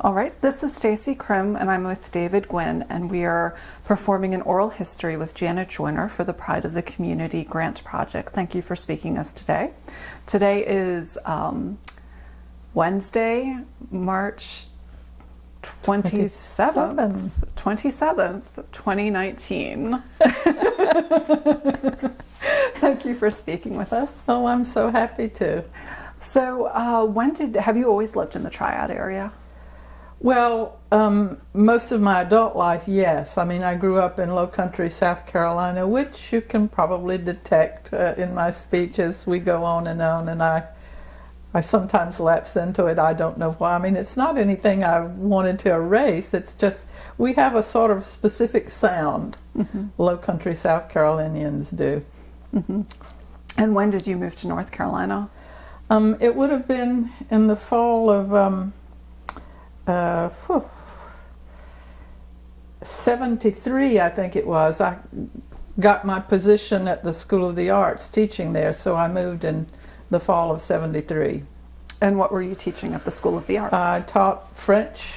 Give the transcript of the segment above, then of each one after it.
All right, this is Stacy Krim, and I'm with David Gwynn, and we are performing an oral history with Janet Joyner for the Pride of the Community Grant Project. Thank you for speaking us today. Today is um, Wednesday, March 27th, 27th, 2019. Thank you for speaking with us. Oh, I'm so happy to. So, uh, when did have you always lived in the Triad area? Well, um, most of my adult life, yes. I mean, I grew up in Low Country, South Carolina, which you can probably detect uh, in my speech as we go on and on. And I, I sometimes lapse into it. I don't know why. I mean, it's not anything I wanted to erase. It's just we have a sort of specific sound. Mm -hmm. Low Country South Carolinians do. Mm -hmm. And when did you move to North Carolina? Um, it would have been in the fall of. Um, uh, 73, I think it was. I got my position at the School of the Arts teaching there, so I moved in the fall of 73. And what were you teaching at the School of the Arts? I taught French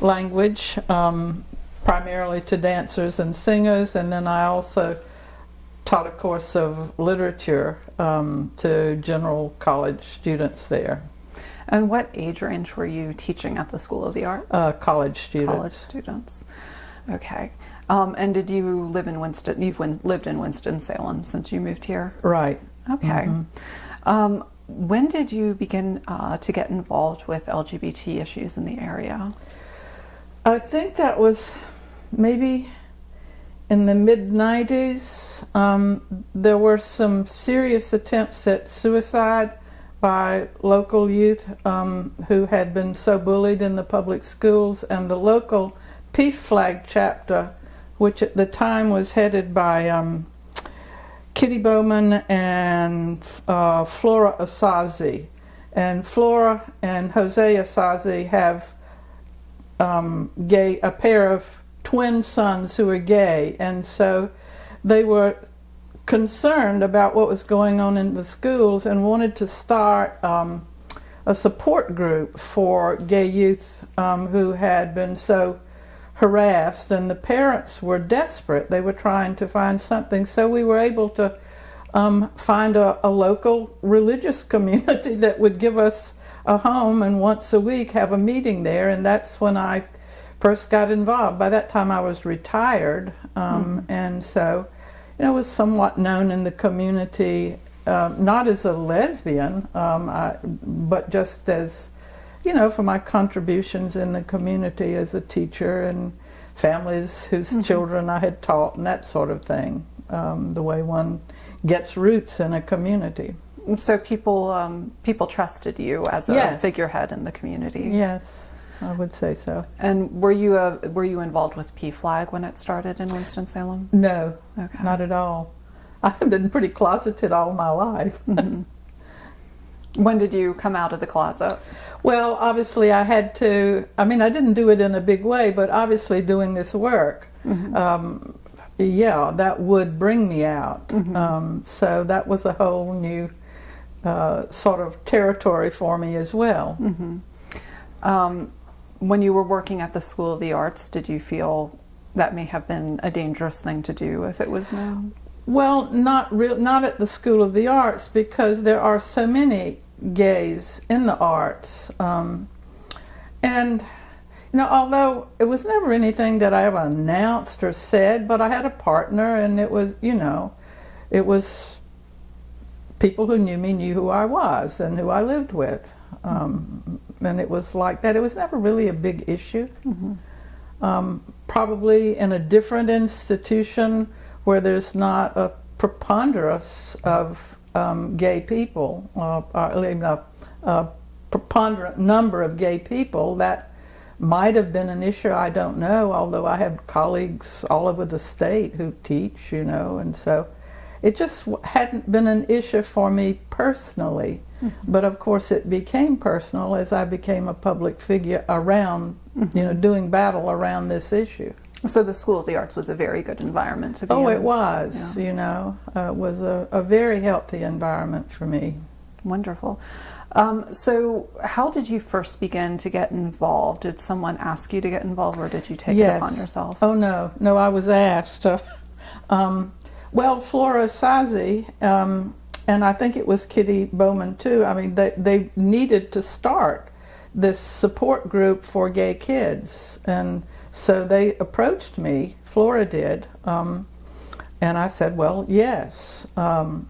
language, um, primarily to dancers and singers, and then I also taught a course of literature um, to general college students there. And what age range were you teaching at the School of the Arts? Uh, college students. College students. Okay. Um, and did you live in Winston? You've win, lived in Winston Salem since you moved here. Right. Okay. Mm -hmm. um, when did you begin uh, to get involved with LGBT issues in the area? I think that was maybe in the mid 90s. Um, there were some serious attempts at suicide by local youth um, who had been so bullied in the public schools and the local PFLAG chapter, which at the time was headed by um, Kitty Bowman and uh, Flora Asazi. And Flora and Jose Asazi have um, gay, a pair of twin sons who are gay. And so they were concerned about what was going on in the schools and wanted to start um, a support group for gay youth um, who had been so harassed and the parents were desperate. They were trying to find something. So we were able to um, find a, a, local religious community that would give us a home and once a week have a meeting there. And that's when I first got involved. By that time I was retired. Mm. And so you know, was somewhat known in the community, um, not as a lesbian, um, I, but just as, you know, for my contributions in the community as a teacher and families whose mm -hmm. children I had taught and that sort of thing, um, the way one gets roots in a community. So people, um, people trusted you as a yes. figurehead in the community. Yes. I would say so. And were you uh, were you involved with PFLAG when it started in Winston Salem? No, okay. not at all. I've been pretty closeted all my life. Mm -hmm. When did you come out of the closet? Well, obviously I had to. I mean, I didn't do it in a big way, but obviously doing this work, mm -hmm. um, yeah, that would bring me out. Mm -hmm. um, so that was a whole new uh, sort of territory for me as well. Mm-hmm. Um, when you were working at the School of the Arts, did you feel that may have been a dangerous thing to do if it was known? Well, not real, not at the School of the Arts because there are so many gays in the arts, um, and you know, although it was never anything that I ever announced or said, but I had a partner, and it was, you know, it was people who knew me knew who I was and who I lived with. Um, and it was like that. It was never really a big issue. Mm -hmm. um, probably in a different institution where there's not a preponderance of um, gay people, uh, a, a preponderant number of gay people, that might have been an issue, I don't know, although I have colleagues all over the state who teach, you know, and so it just hadn't been an issue for me personally. Mm -hmm. But of course, it became personal as I became a public figure around, mm -hmm. you know, doing battle around this issue. So the School of the Arts was a very good environment to be oh, in. it was. Yeah. You know, uh, it was a, a, very healthy environment for me. Wonderful. Um, so, how did you first begin to get involved? Did someone ask you to get involved, or did you take yes. it upon yourself? Oh no, no, I was asked. um, well, Flora Sazi, um, and I think it was Kitty Bowman too. I mean, they they needed to start this support group for gay kids, and so they approached me. Flora did, um, and I said, "Well, yes." Um,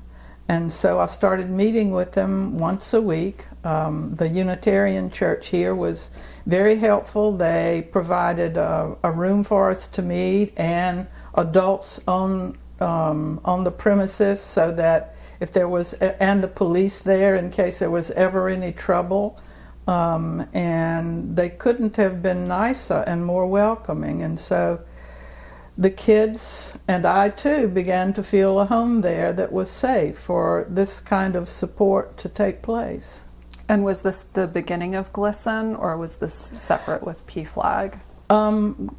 and so I started meeting with them once a week. Um, the Unitarian Church here was very helpful. They provided a, a room for us to meet and adults on um, on the premises so that if there was and the police there in case there was ever any trouble. Um, and they couldn't have been nicer and more welcoming. And so the kids and I too began to feel a home there that was safe for this kind of support to take place. And was this the beginning of GLSEN or was this separate with PFLAG? Um,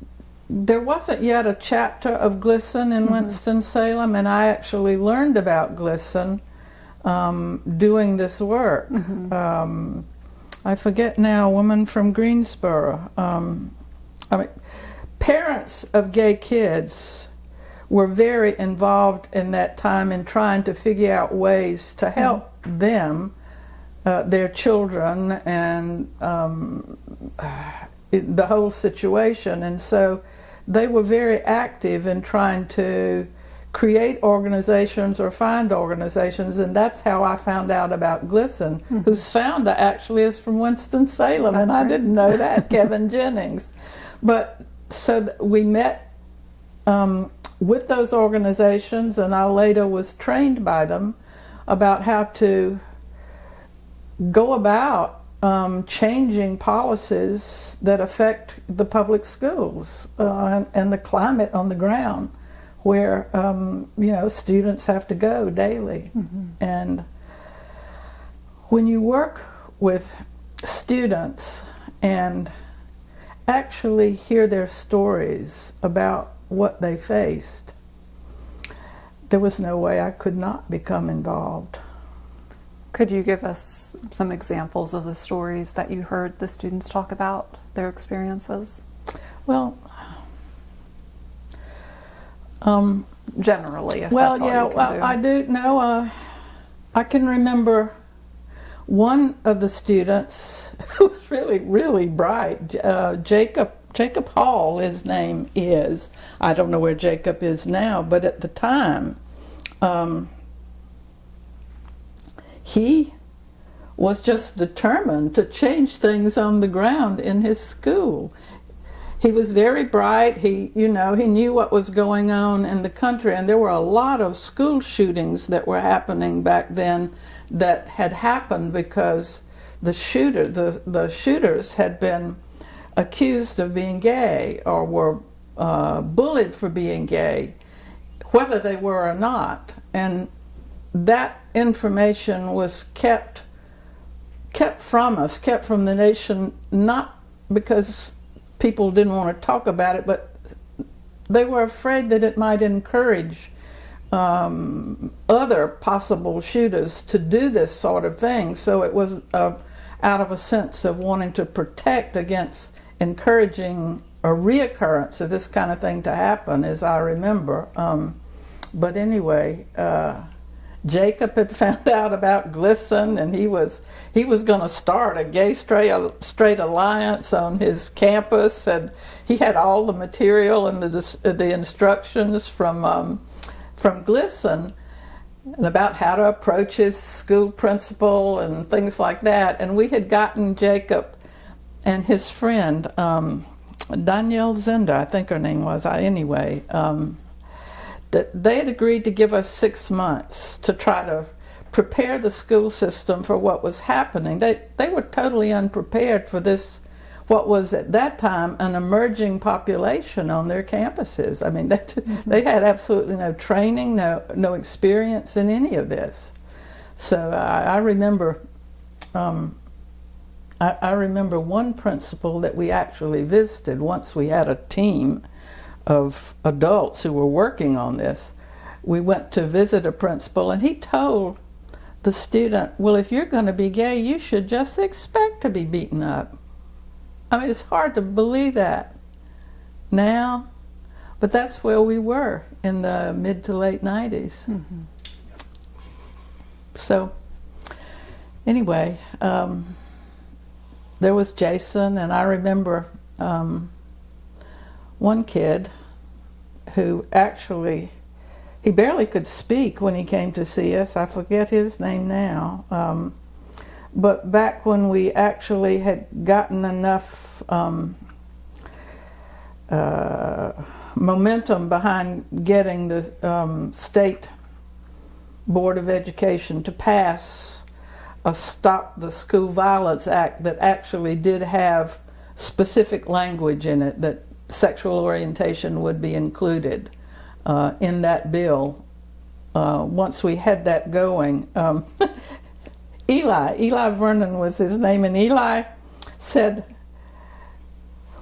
there wasn't yet a chapter of GLSEN in mm -hmm. Winston-Salem and I actually learned about GLSEN um, doing this work. Mm -hmm. um, I forget now, a woman from Greensboro. Um, I mean, parents of gay kids were very involved in that time in trying to figure out ways to mm-hmm. help mm -hmm. them, uh, their children, and um, the whole situation. And so they were very active in trying to create organizations or find organizations, and that's how I found out about GLSEN, mm -hmm. whose founder actually is from Winston-Salem, and right. I didn't know that, Kevin Jennings. But so we met um, with those organizations, and I later was trained by them about how to go about um, changing policies that affect the public schools uh, and, and, the climate on the ground where um, you know students have to go daily mm -hmm. and when you work with students and actually hear their stories about what they faced, there was no way I could not become involved. Could you give us some examples of the stories that you heard the students talk about, their experiences? Well, um, generally, well, yeah, well, do. I do know. Uh, I can remember one of the students who was really, really bright, uh, Jacob, Jacob Hall, his name is. I don't know where Jacob is now, but at the time, um, he was just determined to change things on the ground in his school. He was very bright. He, you know, he knew what was going on in the country, and there were a lot of school shootings that were happening back then that had happened because the shooter, the, the shooters had been accused of being gay or were uh, bullied for being gay, whether they were or not. And that information was kept kept from us, kept from the nation, not because people didn't want to talk about it, but they were afraid that it might encourage um, other possible shooters to do this sort of thing. So it was uh, out of a sense of wanting to protect against encouraging a reoccurrence of this kind of thing to happen, as I remember. Um, but anyway, uh, Jacob had found out about GLSEN, and he was he was going to start a gay straight straight alliance on his campus, and he had all the material and the the instructions from um, from GLSEN about how to approach his school principal and things like that. And we had gotten Jacob and his friend, um, Danielle Zender, I think her name was, I anyway, um, they had agreed to give us six months to try to prepare the school system for what was happening. They, they were totally unprepared for this what was at that time an emerging population on their campuses. I mean, they, mm -hmm. they had absolutely no training, no, no experience in any of this. So I, I remember, um, I, I, remember one principal that we actually visited once we had a team of adults who were working on this. We went to visit a principal and he told the student, well, if you're going to be gay, you should just expect to be beaten up. I mean, it's hard to believe that now, but that's where we were in the mid to late 90s. Mm-hmm. So, anyway, um, there was Jason, and I remember um, one kid who actually he barely could speak when he came to see us. I forget his name now. Um, but back when we actually had gotten enough um, uh, momentum behind getting the um, state board of education to pass a stop the school violence act that actually did have specific language in it that sexual orientation would be included uh, in that bill. Uh, once we had that going, um, Eli, Eli Vernon was his name, and Eli said,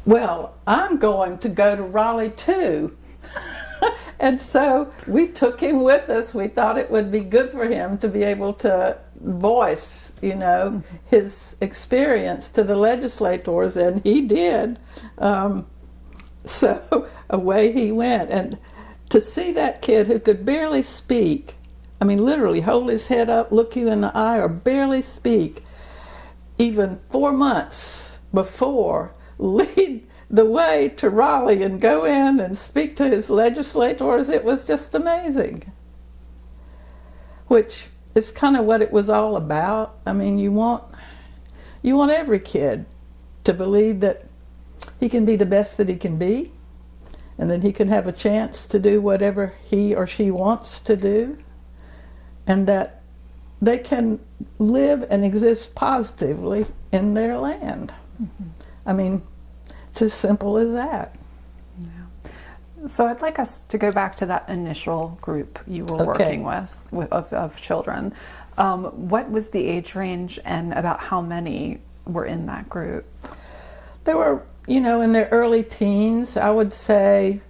Well, I'm going to go to Raleigh too. and so we took him with us. We thought it would be good for him to be able to voice, you know, his experience to the legislators, and he did. Um, so away he went. And to see that kid who could barely speak, I mean, literally hold his head up, look you in the eye, or barely speak, even four months before, lead the way to Raleigh and go in and speak to his legislators, it was just amazing. Which is kind of what it was all about. I mean, you want you want every kid to believe that he can be the best that he can be and then he can have a chance to do whatever he or she wants to do and that they can live and exist positively in their land. Mm-hmm. I mean, it's as simple as that. Yeah. So I'd like us to go back to that initial group you were okay. working with, with of, of children. Um, what was the age range and about how many were in that group? There were, you know, in their early teens, I would say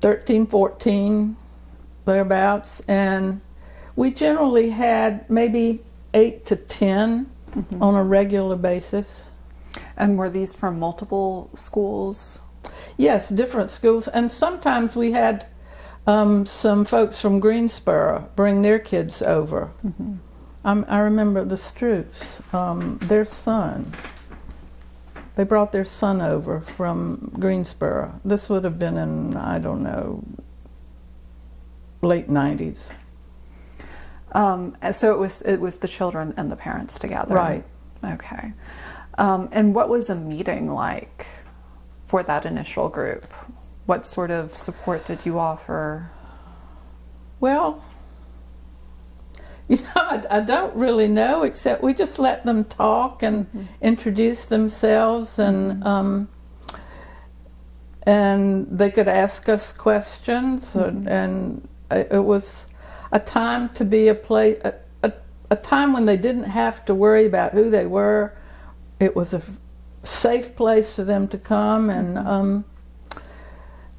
13, 14, thereabouts. And we generally had maybe eight to 10 mm-hmm. on a regular basis. And were these from multiple schools? Yes, different schools. And sometimes we had um, some folks from Greensboro bring their kids over. Mm-hmm. Um, I remember the Stroops, um, their son. They brought their son over from Greensboro. This would have been in, I don't know, late 90s. Um, so it was it was the children and the parents together. Right. Okay. Um, and what was a meeting like for that initial group? What sort of support did you offer? Well, you know, I, I don't really know, except we just let them talk and mm-hmm. introduce themselves, and mm-hmm. um, and they could ask us questions, mm-hmm. and it was a time to be a place, a, a, a time when they didn't have to worry about who they were. It was a safe place for them to come, and mm-hmm. um,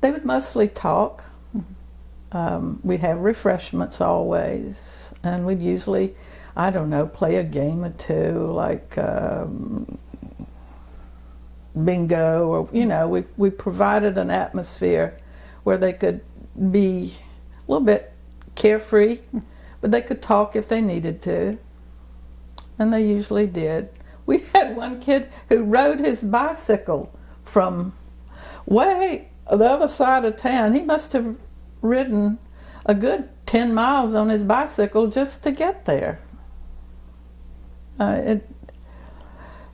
they would mostly talk. Mm-hmm. Um, we'd have refreshments always, and we'd usually, I don't know, play a game or two, like um, bingo, or you know, we we provided an atmosphere where they could be a little bit carefree, but they could talk if they needed to, and they usually did. We had one kid who rode his bicycle from way the other side of town. He must have ridden a good 10 miles on his bicycle just to get there. Uh, it,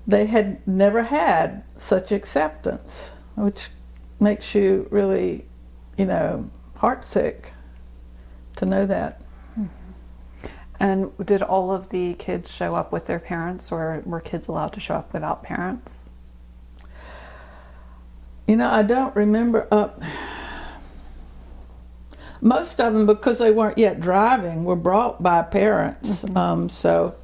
they had never had such acceptance, which makes you really, you know, heartsick to know that. And did all of the kids show up with their parents, or were kids allowed to show up without parents? You know, I don't remember. Uh, most of them, because they weren't yet driving, were brought by parents. Mm-hmm. Um, so,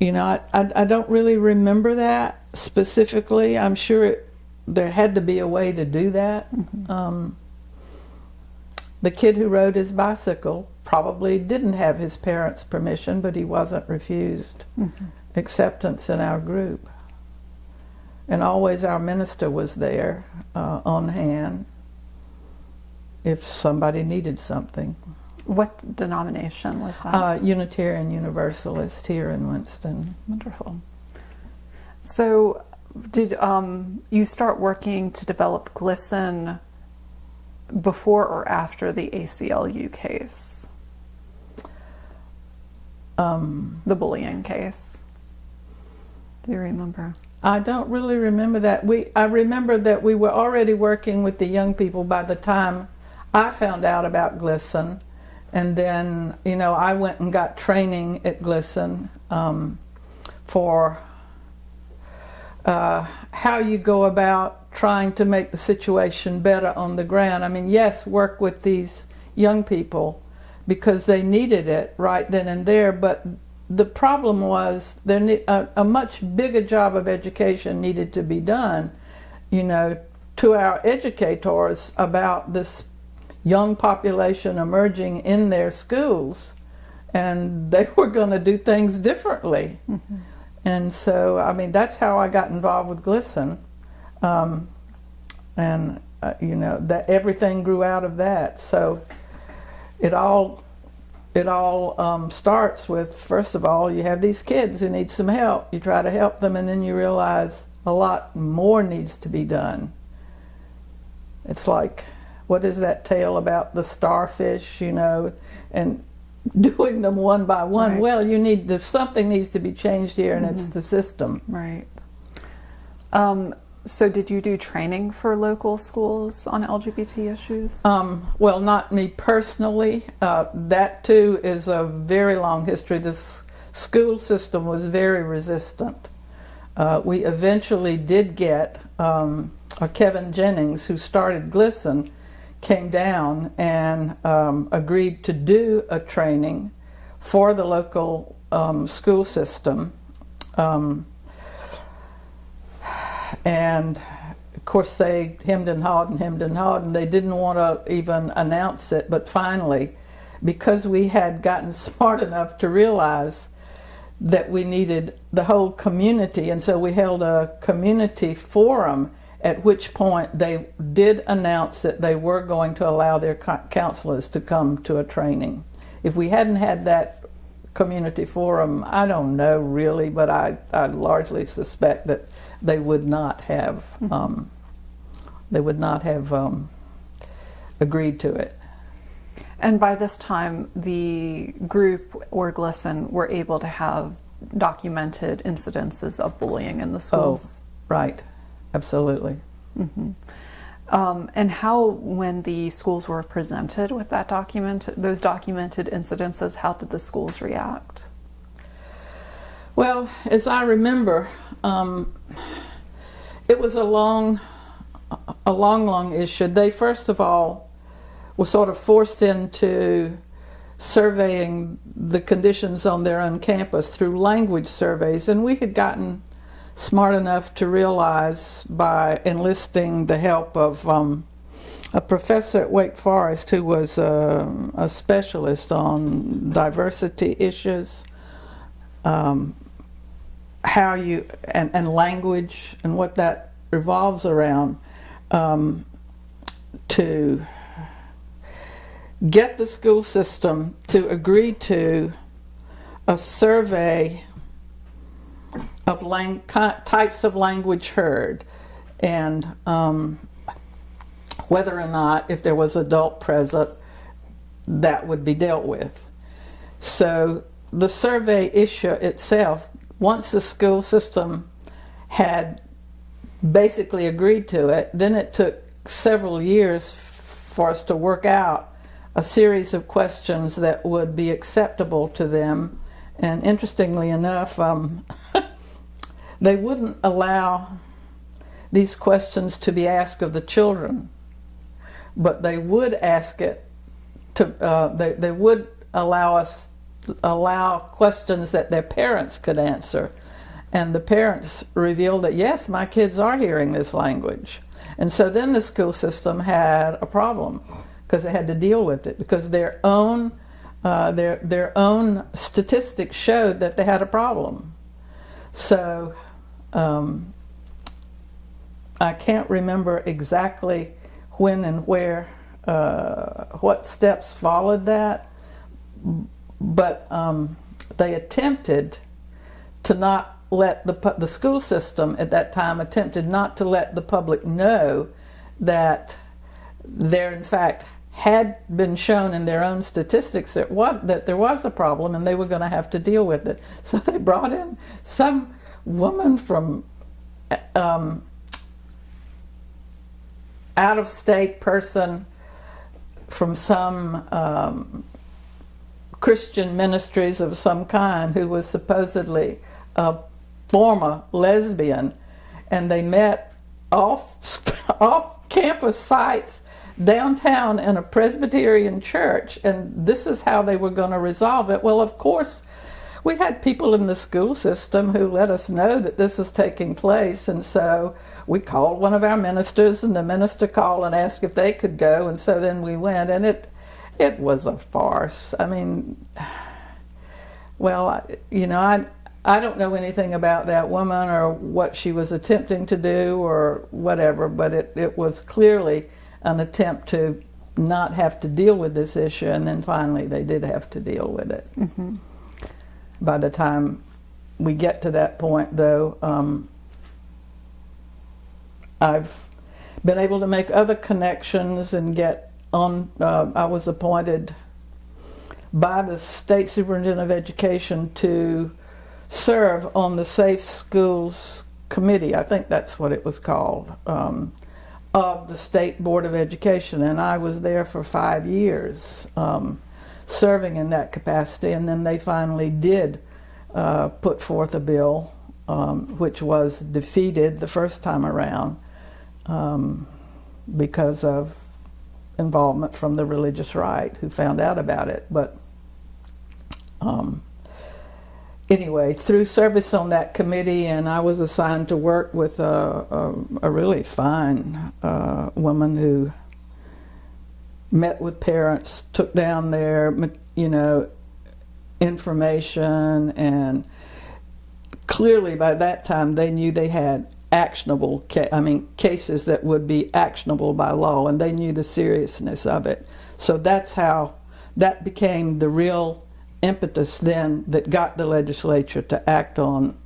you know, I, I, I, don't really remember that specifically. I'm sure it, there had to be a way to do that. Mm-hmm. Um, the kid who rode his bicycle probably didn't have his parents' permission, but he wasn't refused Mm-hmm. acceptance in our group. And always our minister was there uh, on hand if somebody needed something. What denomination was that? Uh, Unitarian Universalist here in Winston. Wonderful. So, did um, you start working to develop GLSEN before or after the ACLU case, Um, the bullying case? Do you remember? I don't really remember that. We I remember that we were already working with the young people by the time I found out about GLSEN, and then you know I went and got training at GLSEN um, for uh, how you go about trying to make the situation better on the ground. I mean, yes, work with these young people because they needed it right then and there, but the problem was there a, a much bigger job of education needed to be done, you know, to our educators about this young population emerging in their schools, and they were going to do things differently. And so, I mean, that's how I got involved with GLSEN. Um, and, uh, you know, that everything grew out of that. So it all, it all um, starts with, first of all, you have these kids who need some help. You try to help them, and then you realize a lot more needs to be done. It's like, what is that tale about the starfish, you know, and doing them one by one. Right. Well, you need the something needs to be changed here, and it's the system. Right. Um, so, did you do training for local schools on LGBT issues? Um, well, not me personally. Uh, that too is a very long history. This school system was very resistant. Uh, we eventually did get um, Kevin Jennings, who started GLSEN, came down and um, agreed to do a training for the local um, school system. Um, and of course, they hemmed and hawed and hemmed and hawed, and they didn't want to even announce it. But finally, because we had gotten smart enough to realize that we needed the whole community, and so we held a community forum. At which point they did announce that they were going to allow their co- counselors to come to a training. If we hadn't had that community forum, I don't know really, but I, I largely suspect that they would not have um, they would not have um, agreed to it. and by this time, the group or GLSEN were able to have documented incidences of bullying in the schools. Oh, Right, absolutely. Um, and how, when the schools were presented with that document, those documented incidences, how did the schools react? Well, as I remember, um, it was a long, a long, long issue. They first of all were sort of forced into surveying the conditions on their own campus through language surveys, and we had gotten smart enough to realize by enlisting the help of um, a professor at Wake Forest who was um a specialist on diversity issues. Um, how you and, and language and what that revolves around um, to get the school system to agree to a survey of types of language heard and um, whether or not if there was adult present that would be dealt with so the survey issue itself once the school system had basically agreed to it, then it took several years for us to work out a series of questions that would be acceptable to them. And interestingly enough, um, they wouldn't allow these questions to be asked of the children, but they would ask it to, uh, they, they would allow us allow questions that their parents could answer. And the parents revealed that, yes, my kids are hearing this language. And so then the school system had a problem because they had to deal with it because their own uh, their their own statistics showed that they had a problem. So um, I can't remember exactly when and where uh, what steps followed that, but um, they attempted to not let the the school system at that time attempted not to let the public know that there in fact had been shown in their own statistics that what that there was a problem and they were going to have to deal with it. So they brought in some woman from um, out of state person from some um, Christian ministries of some kind who was supposedly a former lesbian, and they met off off campus sites downtown in a Presbyterian church, and this is how they were going to resolve it. Well, of course, we had people in the school system who let us know that this was taking place, and so we called one of our ministers, and the minister called and asked if they could go, and so then we went, and it it was a farce. I mean, well, you know, I I don't know anything about that woman or what she was attempting to do or whatever, but it, it was clearly an attempt to not have to deal with this issue, and then finally they did have to deal with it. Mm-hmm. By the time we get to that point, though, um, I've been able to make other connections and get on. Uh, I was appointed by the state superintendent of education to serve on the Safe Schools Committee. I think that's what it was called. Um, of the State Board of Education, and I was there for five years um, serving in that capacity, and then they finally did uh, put forth a bill um, which was defeated the first time around um, because of involvement from the religious right who found out about it. But um, anyway, through service on that committee, and I was assigned to work with a, a, a really fine uh, woman who met with parents, took down their, you know, information, and clearly by that time they knew they had actionable, I mean, cases that would be actionable by law, and they knew the seriousness of it. So that's how that became the real impetus then that got the legislature to act on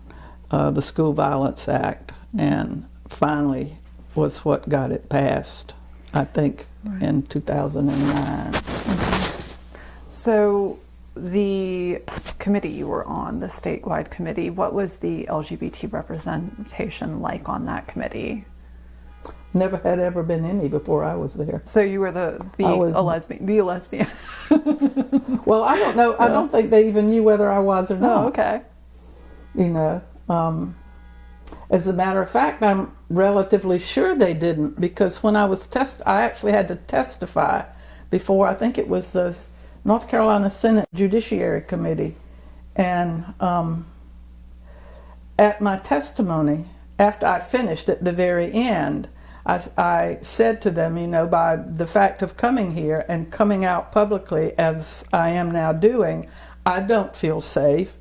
uh, the School Violence Act and finally was what got it passed, I think, right. in 2009. Mm-hmm. So the committee you were on, the statewide committee, what was the LGBT representation like on that committee? Never had ever been any before I was there. So you were the the was, a lesbian, the lesbian. well, I don't know. I don't think they even knew whether I was or not. Oh, okay. You know, um, as a matter of fact, I'm relatively sure they didn't because when I was test, I actually had to testify before. I think it was the North Carolina Senate Judiciary Committee, and um, at my testimony, after I finished at the very end. I, I, said to them, you know, by the fact of coming here and coming out publicly as I am now doing, I don't feel safe.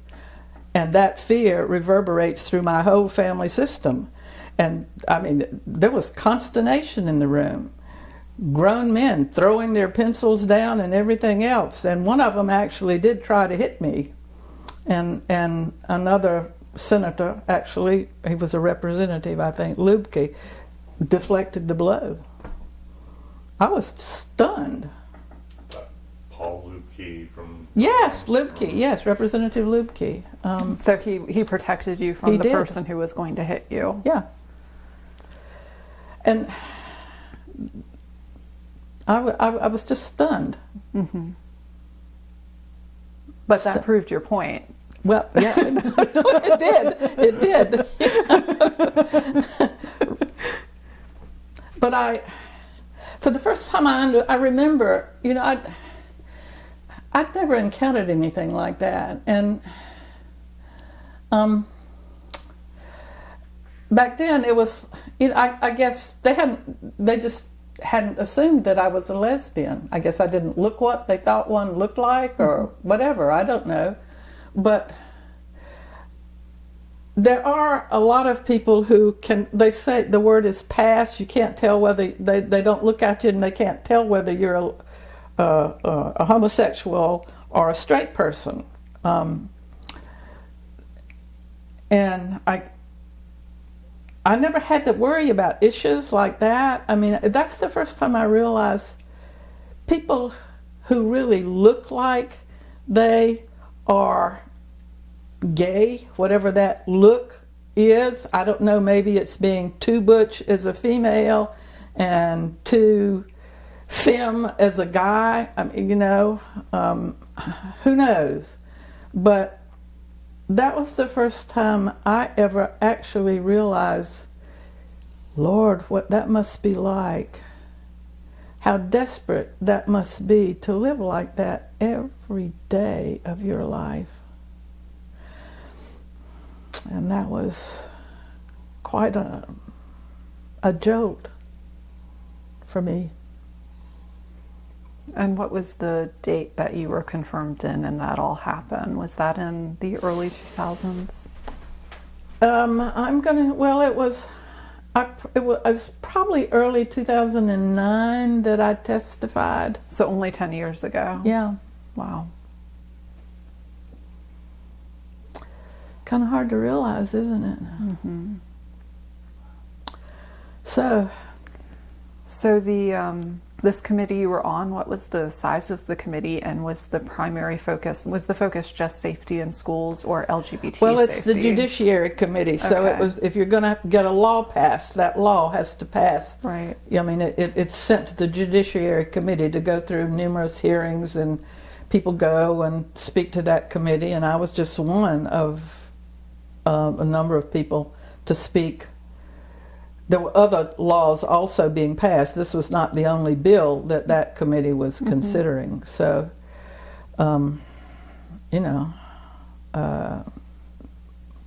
And that fear reverberates through my whole family system. And I mean, there was consternation in the room. Grown men throwing their pencils down and everything else. And one of them actually did try to hit me. And, and another senator, actually, he was a representative, I think, Luebke, deflected the blow. I was stunned. Paul Luebke from. Yes, Luebke. Yes, Representative Luebke. Um, so he he protected you from the did. person who was going to hit you. Yeah. And I, I, I was just stunned. Mm-hmm. But that so, proved your point. Well, yeah, it did. It did. but I, for the first time I, under, I remember, you know, I'd, I'd never encountered anything like that. And um, back then it was, you know, I, I guess they hadn't, they just hadn't assumed that I was a lesbian. I guess I didn't look what they thought one looked like or whatever. I don't know. But there are a lot of people who can they say the word is pass you can't tell whether they, they don't look at you and they can't tell whether you're a, uh, a homosexual or a straight person um, and i i never had to worry about issues like that i mean that's the first time i realized people who really look like they are gay, whatever that look is. I don't know, maybe it's being too butch as a female and too femme as a guy. I mean, you know, um, who knows? But that was the first time I ever actually realized, Lord, what that must be like. How desperate that must be to live like that every day of your life and that was quite a, a jolt for me. And what was the date that you were confirmed in and that all happened? Was that in the early 2000s? Um, I'm gonna, well, it was, I, it was probably early 2009 that I testified. So only 10 years ago? Yeah. Wow. kind of hard to realize, isn't it? Mm-hmm. So, so the um, this committee you were on, what was the size of the committee, and was the primary focus was the focus just safety in schools or LGBT? Well, it's safety? the Judiciary Committee, so Okay. it was. If you're going to get a law passed, that law has to pass. Right. I mean, it, it, it's sent to the Judiciary Committee to go through numerous hearings, and people go and speak to that committee, and I was just one of um, a number of people to speak. There were other laws also being passed. This was not the only bill that that committee was Mm-hmm. considering. So, um, you know, uh,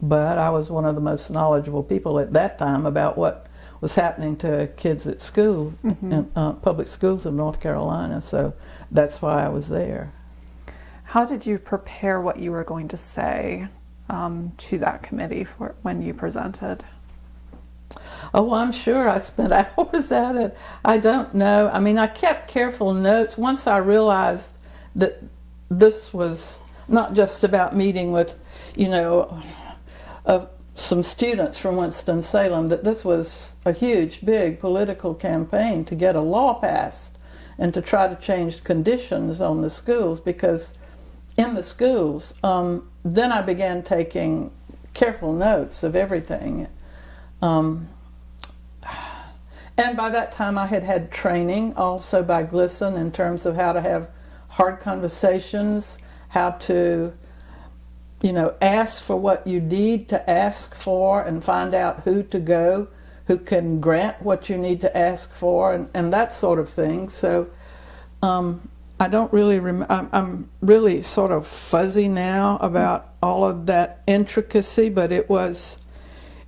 but I was one of the most knowledgeable people at that time about what was happening to kids at school, Mhm. in uh, public schools of North Carolina. So that's why I was there. How did you prepare what you were going to say um, to that committee for when you presented? Oh, I'm sure I spent hours at it. I don't know. I mean, I kept careful notes. Once I realized that this was not just about meeting with, you know, uh, some students from Winston-Salem, that this was a huge, big political campaign to get a law passed and to try to change conditions on the schools because in the schools, um, then I began taking careful notes of everything. Um, and by that time, I had had training also by GLSEN in terms of how to have hard conversations, how to, you know, ask for what you need to ask for and find out who to go, who can grant what you need to ask for, and, and that sort of thing. So um, I don't really, rem- I'm, I'm really sort of fuzzy now about all of that intricacy, but it was,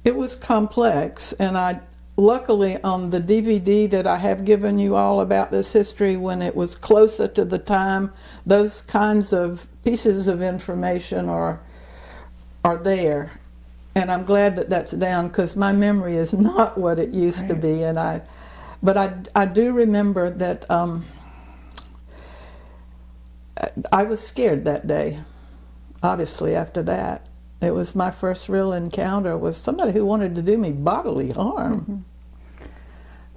it was complex, and I luckily on the DVD that I have given you all about this history when it was closer to the time, those kinds of pieces of information are are there. And I'm glad that that's down because my memory is not what it used to be. And I, but I, I do remember that um, I was scared that day. Obviously, after that, it was my first real encounter with somebody who wanted to do me bodily harm.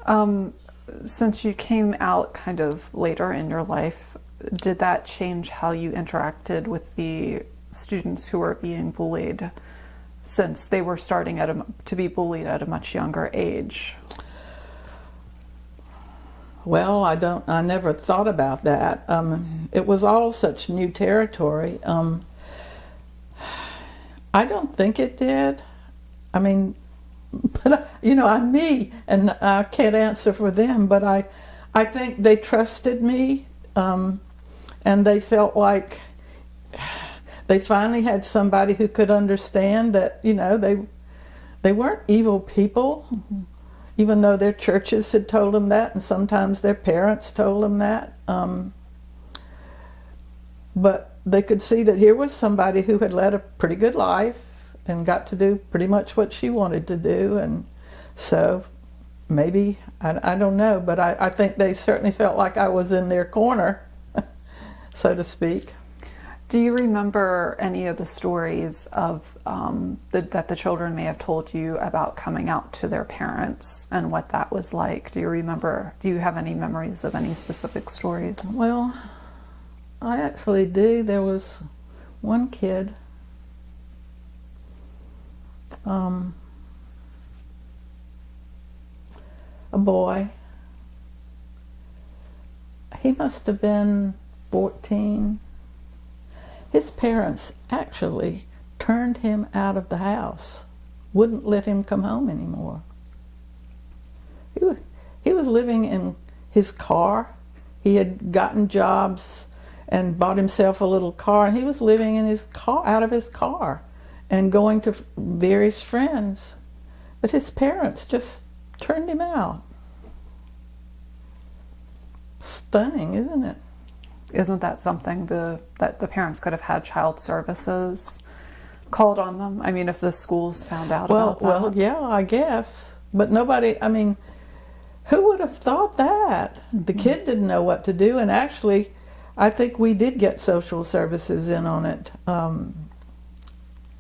Um, since you came out kind of later in your life, did that change how you interacted with the students who were being bullied since they were starting at a, to be bullied at a much younger age? Well, I don't. I never thought about that. Um, it was all such new territory. Um, I don't think it did. I mean, but you know, I'm me, and I can't answer for them. But I, I think they trusted me, um, and they felt like they finally had somebody who could understand that. You know, they, they weren't evil people. even though their churches had told them that, and sometimes their parents told them that. Um, but they could see that here was somebody who had led a pretty good life and got to do pretty much what she wanted to do. And so maybe, I, I don't know, but I, I think they certainly felt like I was in their corner, so to speak. Do you remember any of the stories of um, the, that the children may have told you about coming out to their parents and what that was like? Do you remember? Do you have any memories of any specific stories? Well, I actually do. There was one kid. Um, a boy. He must have been 14 his parents actually turned him out of the house, wouldn't let him come home anymore. He was, he was living in his car. He had gotten jobs and bought himself a little car, and he was living in his car, out of his car, and going to various friends. But his parents just turned him out. Stunning, isn't it? isn't that something the that the parents could have had child services called on them? I mean, if the schools found out well, about that. Well, yeah, I guess. But nobody, I mean, who would have thought that? The Mm-hmm. kid didn't know what to do, and actually, I think we did get social services in on it. Um,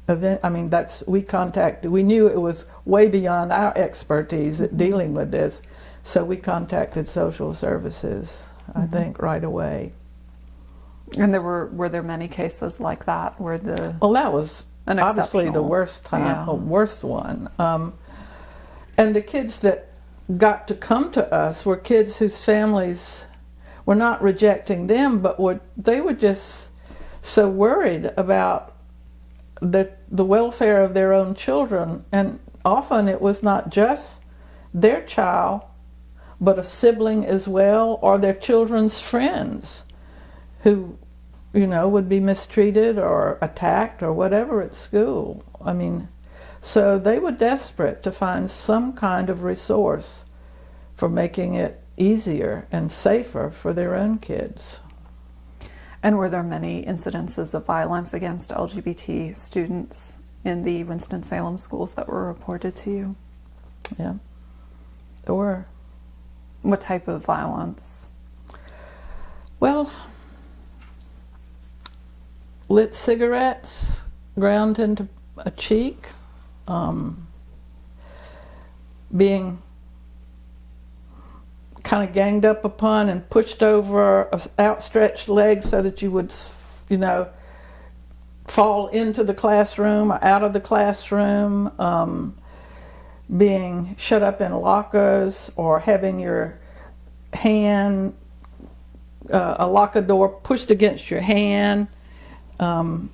event, I mean, that's we contacted. We knew it was way beyond our expertise at dealing with this, so we contacted social services. I Mm-hmm. think right away. And there were were there many cases like that where the Well, that was An obviously the worst time, yeah. uh, worst one. Um, and the kids that got to come to us were kids whose families were not rejecting them, but were they were just so worried about the the welfare of their own children, and often it was not just their child, but a sibling as well, or their children's friends, who, you know, would be mistreated or attacked or whatever at school. I mean, so they were desperate to find some kind of resource for making it easier and safer for their own kids. And were there many incidences of violence against LGBT students in the Winston Salem schools that were reported to you? Yeah, there were. What type of violence? Well, lit cigarettes ground into a cheek, um, being kind of ganged up upon and pushed over outstretched leg so that you would, you know, fall into the classroom or out of the classroom. Um, being shut up in lockers or having your hand uh, a locker door pushed against your hand, um,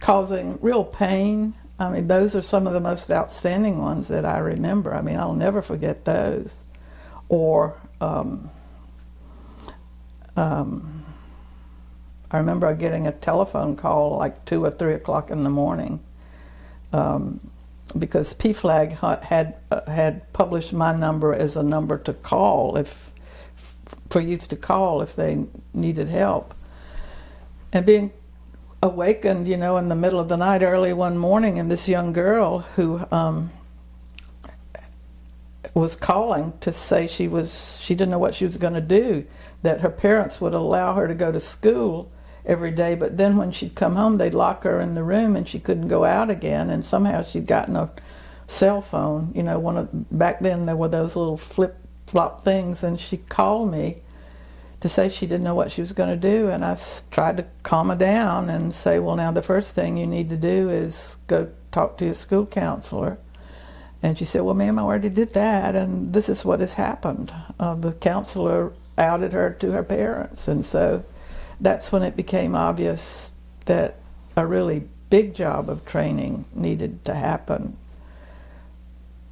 causing real pain. I mean, those are some of the most outstanding ones that I remember. I mean, I'll never forget those. Or um, um, I remember getting a telephone call like two or three o'clock in the morning um, because PFLAG ha- had uh, had published my number as a number to call if for youth to call if they needed help. And being awakened, you know, in the middle of the night, early one morning, and this young girl who um, was calling to say she was she didn't know what she was going to do, that her parents would allow her to go to school every day, but then when she'd come home, they'd lock her in the room and she couldn't go out again. And somehow she'd gotten a cell phone, you know, one of back then there were those little flip flop things, and she called me to say she didn't know what she was going to do, and I tried to calm her down and say, well, now the first thing you need to do is go talk to your school counselor. And she said, well, ma'am, I already did that, and this is what has happened. Uh, the counselor outed her to her parents, and so that's when it became obvious that a really big job of training needed to happen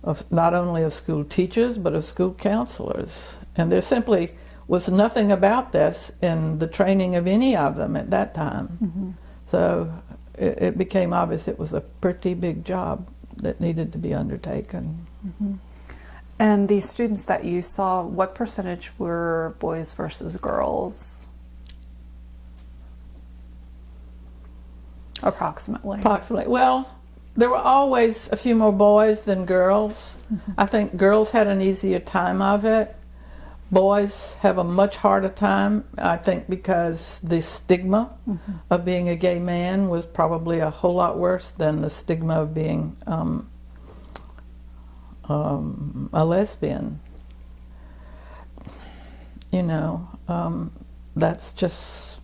of not only of school teachers but of school counselors. And there simply was nothing about this in the training of any of them at that time. So it, it became obvious it was a pretty big job that needed to be undertaken mm-hmm. And the students that you saw, what percentage were boys versus girls? Approximately. Approximately. Well, there were always a few more boys than girls. Mm-hmm. I think girls had an easier time of it. Boys have a much harder time, I think, because the stigma of being a gay man was probably a whole lot worse than the stigma of being um, um, a lesbian. You know, um, that's just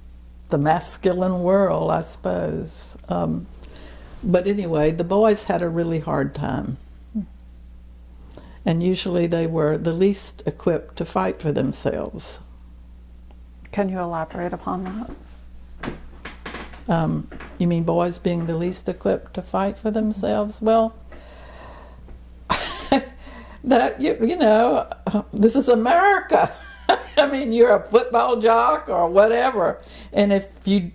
the masculine world, I suppose. Um, but anyway, the boys had a really hard time. And usually they were the least equipped to fight for themselves. Can you elaborate upon that? Um, you mean boys being the least equipped to fight for themselves? Well, that you, you know, this is America. I mean, you're a football jock or whatever, and if you,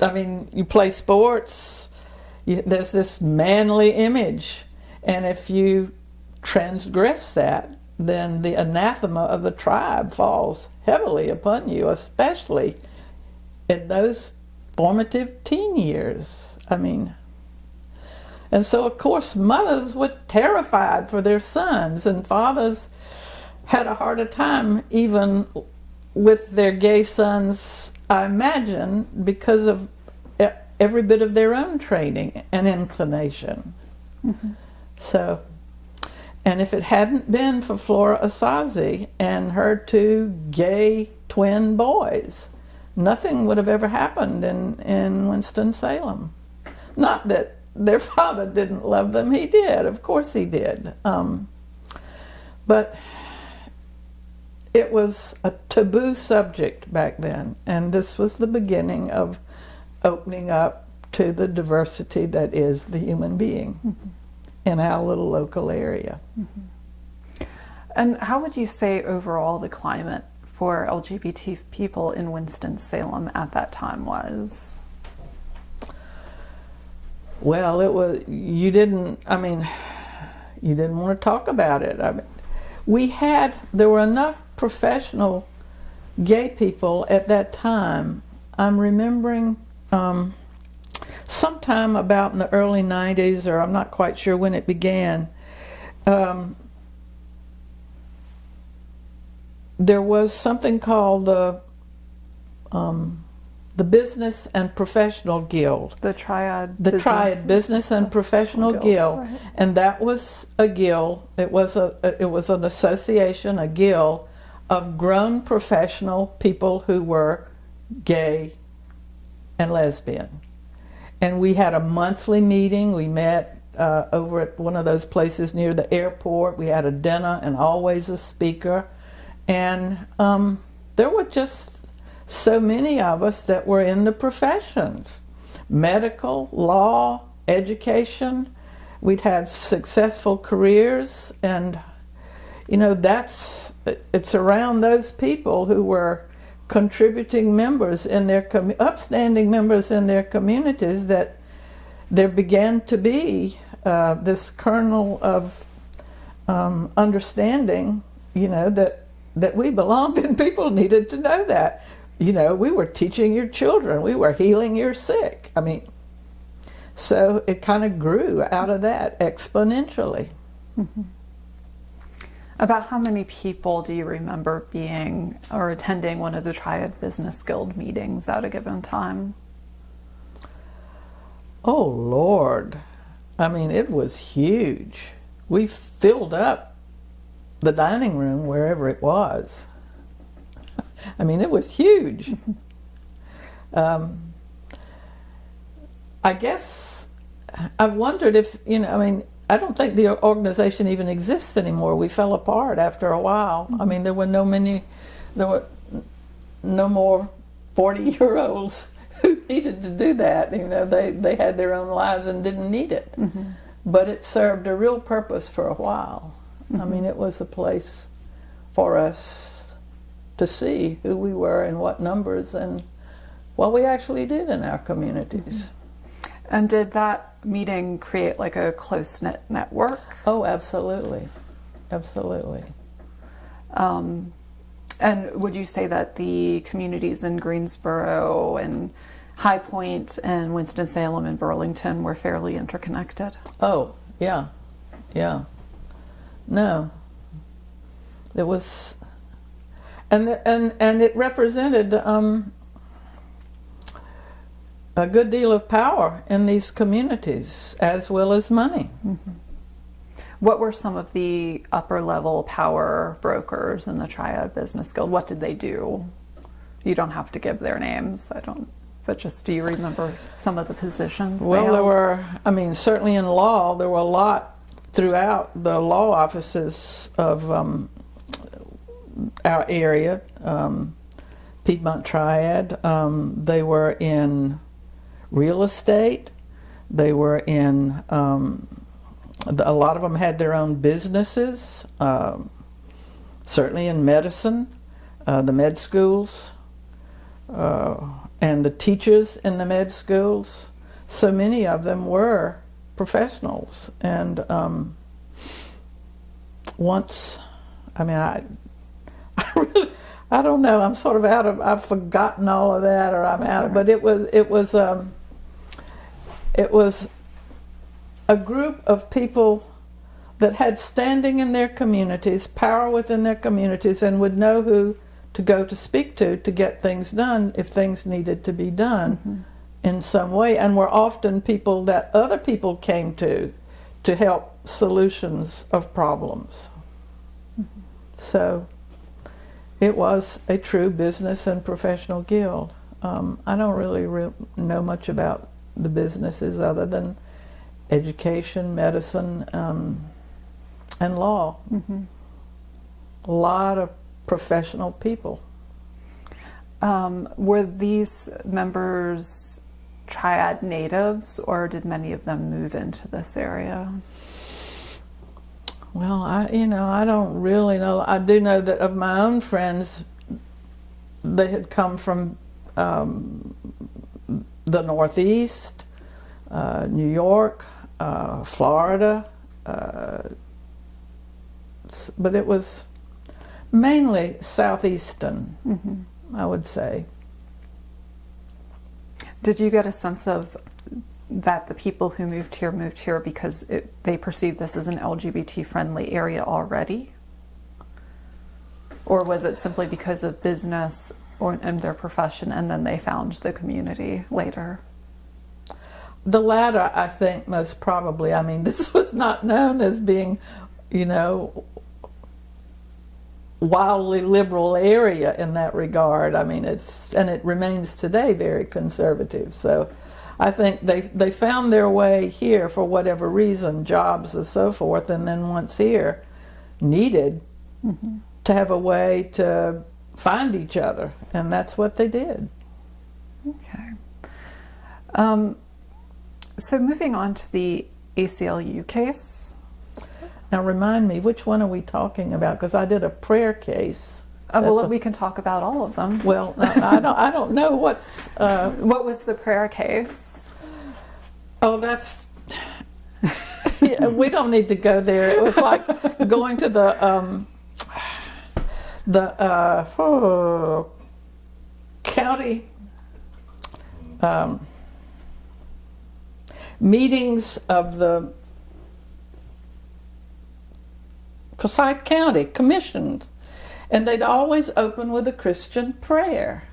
I mean, you play sports, you, there's this manly image, and if you transgress that, then the anathema of the tribe falls heavily upon you, especially in those formative teen years. I mean, and so of course mothers were terrified for their sons, and fathers had a harder time even with their gay sons, I imagine, because of every bit of their own training and inclination. Mm-hmm. So, and if it hadn't been for Flora Asazi and her two gay twin boys, nothing would have ever happened in, in Winston-Salem. Not that their father didn't love them, he did, of course he did. Um, but it was a taboo subject back then, and this was the beginning of opening up to the diversity that is the human being in our little local area. And how would you say overall the climate for LGBT people in Winston-Salem at that time was? Well, it was you didn't. I mean, you didn't want to talk about it. I mean, we had there were enough professional gay people at that time. I'm remembering um, sometime about in the early '90s, or I'm not quite sure when it began. Um, there was something called the um, the Business and Professional Guild The triad. the business- Triad Business and Professional Guild, Guild, right. and that was a guild. It was a it was an association, a guild of grown professional people who were gay and lesbian. And we had a monthly meeting. We met uh, over at one of those places near the airport. We had a dinner and always a speaker. And um, there were just so many of us that were in the professions medical, law, education. We'd have successful careers, and you know that's it's around those people who were contributing members in their upstanding members in their communities that there began to be uh, this kernel of um, understanding, you know, that that we belonged and people needed to know that. You know, we were teaching your children, we were healing your sick. I mean, so it kind of grew out of that exponentially. About how many people do you remember being or attending one of the Triad Business Guild meetings at a given time? Oh Lord, I mean, it was huge. We filled up the dining room wherever it was. I mean, it was huge. um, I guess I've wondered if, you know, I mean, I don't think the organization even exists anymore. We fell apart after a while. I mm-hmm. mean, there were no many, there were no more 40 year olds who needed to do that. You know, they, they had their own lives and didn't need it. Mm-hmm. But it served a real purpose for a while. I mean, mm-hmm. it was a place for us to see who we were and what numbers and what we actually did in our communities. And did that meeting create like a close knit network? Oh, absolutely. absolutely. Um, and would you say that the communities in Greensboro and High Point and Winston-Salem and Burlington were fairly interconnected? Oh, yeah, yeah. No, it was, and and and it represented um, a good deal of power in these communities as well as money. What were some of the upper level power brokers in the Triad Business Guild? What did they do? You don't have to give their names. I don't. But just do you remember some of the positions? they Well, there were, I mean, certainly in law, there were a lot throughout the law offices of um, our area, um, Piedmont Triad. Um, they were in real estate. They were in, um, the- a lot of them had their own businesses, um, certainly in medicine, uh, the med schools, uh, and the teachers in the med schools. So many of them were professionals. And um, once, I mean, I, I really, I don't know. I'm sort of out of. I've forgotten all of that, or I'm out. Of, but it was. It was. Um, it was a group of people that had standing in their communities, power within their communities, and would know who to go to speak to to get things done if things needed to be done in some way, and were often people that other people came to to help solutions of problems. So it was a true business and professional guild. Um, I don't really re- know much about the businesses other than education, medicine, um, and law. A lot of professional people. Um, were these members triad natives, or did many of them move into this area? Well, I you know I don't really know. I do know that of my own friends, they had come from um, the Northeast, uh, New York, uh, Florida, uh, but it was mainly southeastern, I would say. Did you get a sense of that the people who moved here moved here because it, they perceived this as an LGBT friendly area already? Or was it simply because of business or and their profession and then they found the community later? The latter, I think, most probably. I mean, this was not known as being, you know, wildly liberal area in that regard. I mean, it's and it remains today very conservative. So, I think they they found their way here for whatever reason, jobs and so forth, and then once here, needed mm-hmm. to have a way to find each other, and that's what they did. Okay. Um, so moving on to the ACLU case. Now, remind me, which one are we talking about? Because I did a prayer case. Uh, well, a- we can talk about all of them. Well, I I don't, I don't know what's. Uh, What was the prayer case? oh, that's. Yeah, we don't need to go there. It was like going to the um, the uh, oh, county um, meetings of the Forsyth County commissions, and they'd always open with a Christian prayer.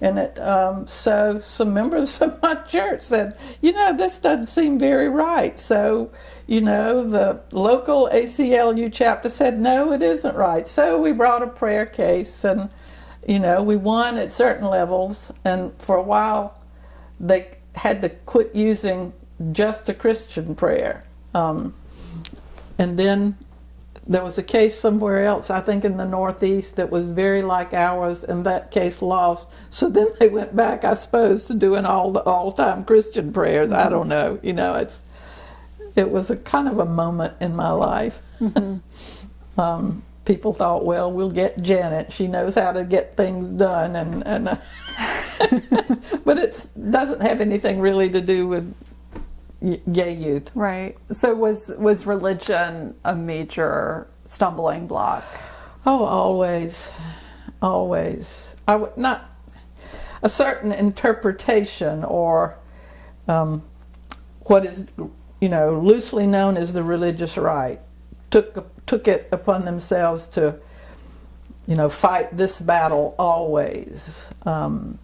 And it, um, so some members of my church said, you know, this doesn't seem very right. So, you know, the local ACLU chapter said, no, it isn't right. So we brought a prayer case and, you know, we won at certain levels. And for a while, they had to quit using just a Christian prayer. Um, and then there was a case somewhere else, I think in the Northeast, that was very like ours, and that case lost. So then they went back, I suppose, to doing all the all-time Christian prayers. I don't know. You know, it's it was a kind of a moment in my life. um, people thought, well, we'll get Janet. She knows how to get things done, and and. Uh, but it doesn't have anything really to do with gay youth. Right. So was was religion a major stumbling block? Oh, always, always. I would not a certain interpretation or um, what is, you know, loosely known as the religious right took took it upon themselves to, you know, fight this battle always. Um,